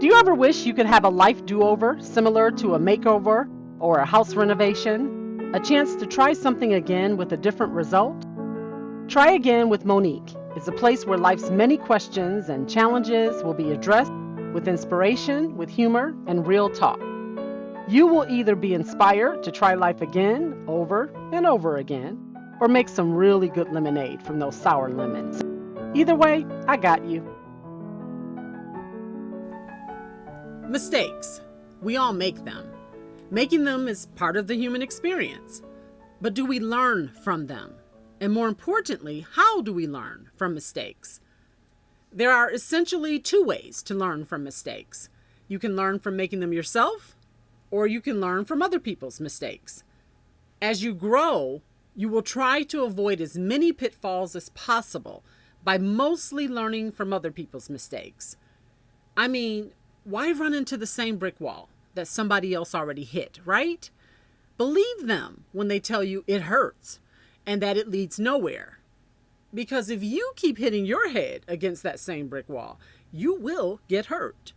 Do you ever wish you could have a life do over similar to a makeover or a house renovation? A chance to try something again with a different result? Try Again with Monique is a place where life's many questions and challenges will be addressed with inspiration, with humor, and real talk. You will either be inspired to try life again, over and over again, or make some really good lemonade from those sour lemons. Either way, I got you. Mistakes. We all make them. Making them is part of the human experience. But do we learn from them? And more importantly, how do we learn from mistakes? There are essentially two ways to learn from mistakes. You can learn from making them yourself, or you can learn from other people's mistakes. As you grow, you will try to avoid as many pitfalls as possible by mostly learning from other people's mistakes. I mean, why run into the same brick wall that somebody else already hit, right? Believe them when they tell you it hurts and that it leads nowhere. Because if you keep hitting your head against that same brick wall, you will get hurt.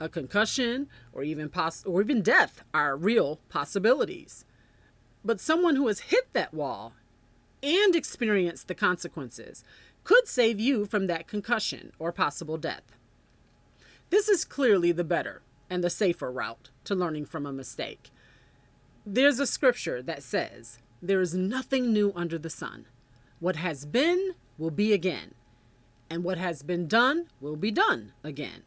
A concussion or even poss- or even death are real possibilities. But someone who has hit that wall and experienced the consequences could save you from that concussion or possible death. This is clearly the better and the safer route to learning from a mistake. There's a scripture that says, There is nothing new under the sun. What has been will be again, and what has been done will be done again.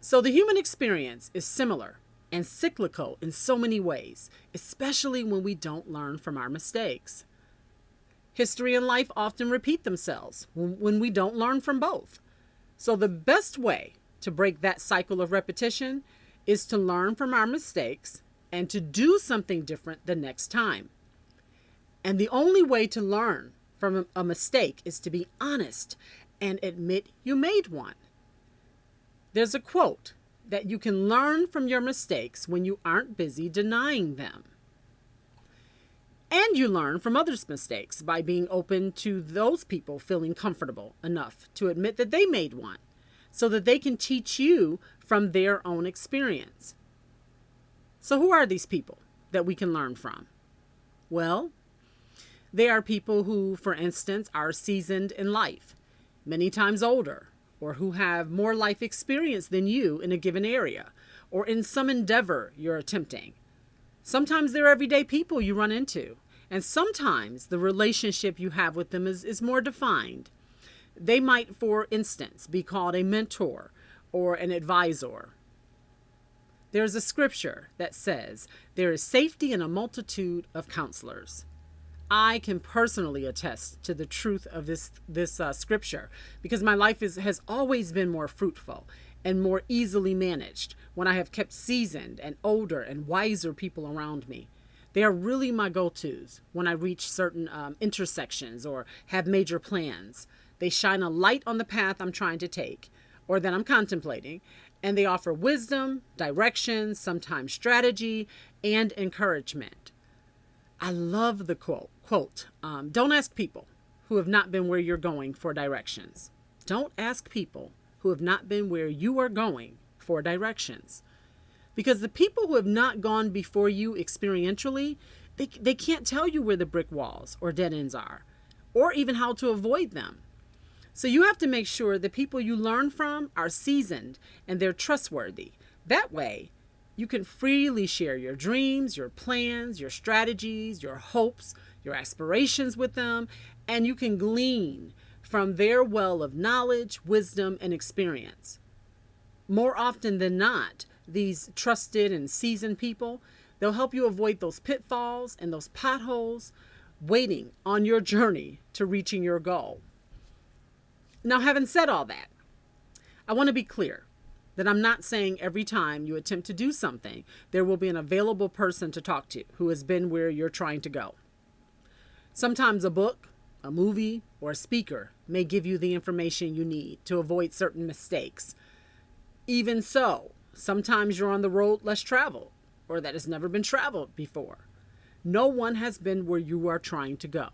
So the human experience is similar and cyclical in so many ways, especially when we don't learn from our mistakes. History and life often repeat themselves when we don't learn from both. So the best way to break that cycle of repetition is to learn from our mistakes and to do something different the next time. And the only way to learn from a mistake is to be honest and admit you made one. There's a quote that you can learn from your mistakes when you aren't busy denying them. And you learn from others' mistakes by being open to those people feeling comfortable enough to admit that they made one so that they can teach you from their own experience. So, who are these people that we can learn from? Well, they are people who, for instance, are seasoned in life, many times older, or who have more life experience than you in a given area or in some endeavor you're attempting. Sometimes they're everyday people you run into, and sometimes the relationship you have with them is, is more defined they might, for instance, be called a mentor or an advisor. There's a scripture that says, There is safety in a multitude of counselors. I can personally attest to the truth of this, this uh, scripture because my life is, has always been more fruitful and more easily managed when I have kept seasoned and older and wiser people around me. They are really my go tos when I reach certain um, intersections or have major plans. They shine a light on the path I'm trying to take or that I'm contemplating, and they offer wisdom, direction, sometimes strategy, and encouragement. I love the quote. Quote, um, don't ask people who have not been where you're going for directions. Don't ask people who have not been where you are going for directions. Because the people who have not gone before you experientially, they, they can't tell you where the brick walls or dead ends are, or even how to avoid them. So you have to make sure the people you learn from are seasoned and they're trustworthy. That way, you can freely share your dreams, your plans, your strategies, your hopes, your aspirations with them, and you can glean from their well of knowledge, wisdom, and experience. More often than not, these trusted and seasoned people, they'll help you avoid those pitfalls and those potholes waiting on your journey to reaching your goal. Now, having said all that, I want to be clear that I'm not saying every time you attempt to do something, there will be an available person to talk to who has been where you're trying to go. Sometimes a book, a movie, or a speaker may give you the information you need to avoid certain mistakes. Even so, sometimes you're on the road less traveled or that has never been traveled before. No one has been where you are trying to go.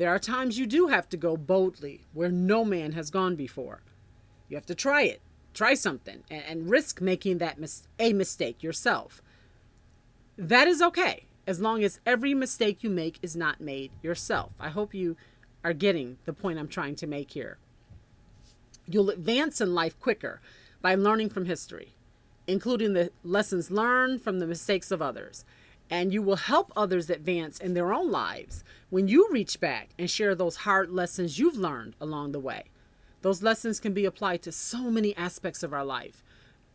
There are times you do have to go boldly where no man has gone before. You have to try it try something and, and risk making that mis- a mistake yourself. That is okay as long as every mistake you make is not made yourself. I hope you are getting the point I'm trying to make here. You'll advance in life quicker by learning from history, including the lessons learned from the mistakes of others. And you will help others advance in their own lives when you reach back and share those hard lessons you've learned along the way. Those lessons can be applied to so many aspects of our life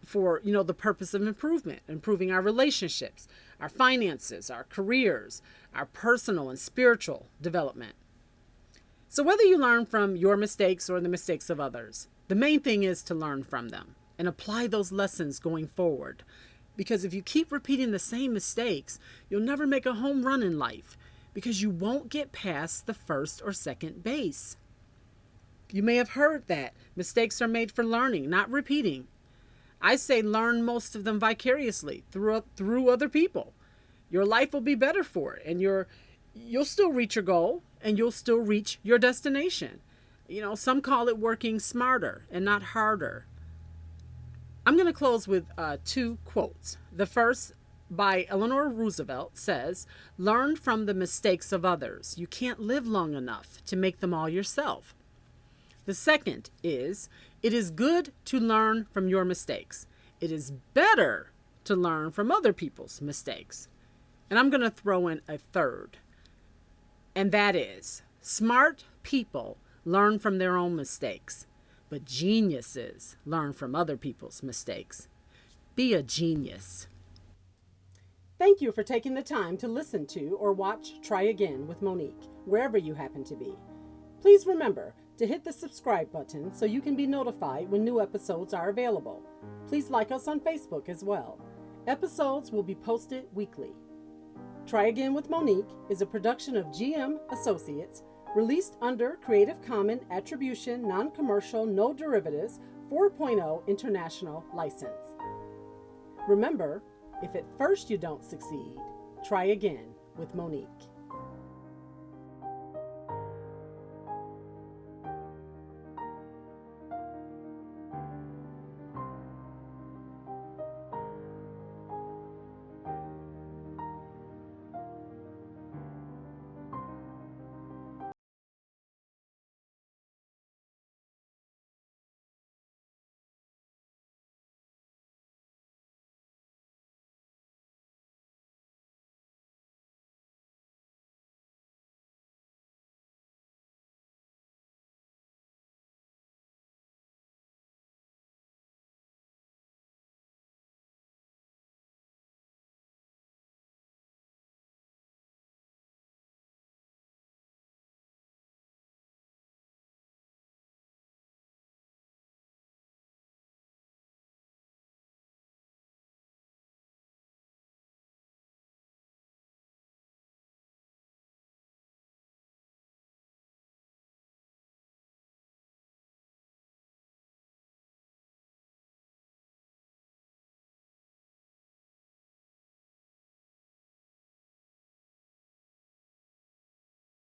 for, you know, the purpose of improvement, improving our relationships, our finances, our careers, our personal and spiritual development. So whether you learn from your mistakes or the mistakes of others, the main thing is to learn from them and apply those lessons going forward. Because if you keep repeating the same mistakes, you'll never make a home run in life because you won't get past the first or second base. You may have heard that mistakes are made for learning, not repeating. I say learn most of them vicariously through through other people. Your life will be better for it and your you'll still reach your goal and you'll still reach your destination. You know, some call it working smarter and not harder. I'm going to close with uh, two quotes. The first by Eleanor Roosevelt says, Learn from the mistakes of others. You can't live long enough to make them all yourself. The second is, It is good to learn from your mistakes. It is better to learn from other people's mistakes. And I'm going to throw in a third, and that is, Smart people learn from their own mistakes but geniuses learn from other people's mistakes. Be a genius. Thank you for taking the time to listen to or watch Try Again with Monique, wherever you happen to be. Please remember to hit the subscribe button so you can be notified when new episodes are available. Please like us on Facebook as well. Episodes will be posted weekly. Try Again with Monique is a production of GM Associates released under Creative Commons Attribution Non Commercial No Derivatives 4.0 International License. Remember, if at first you don't succeed, try again with Monique.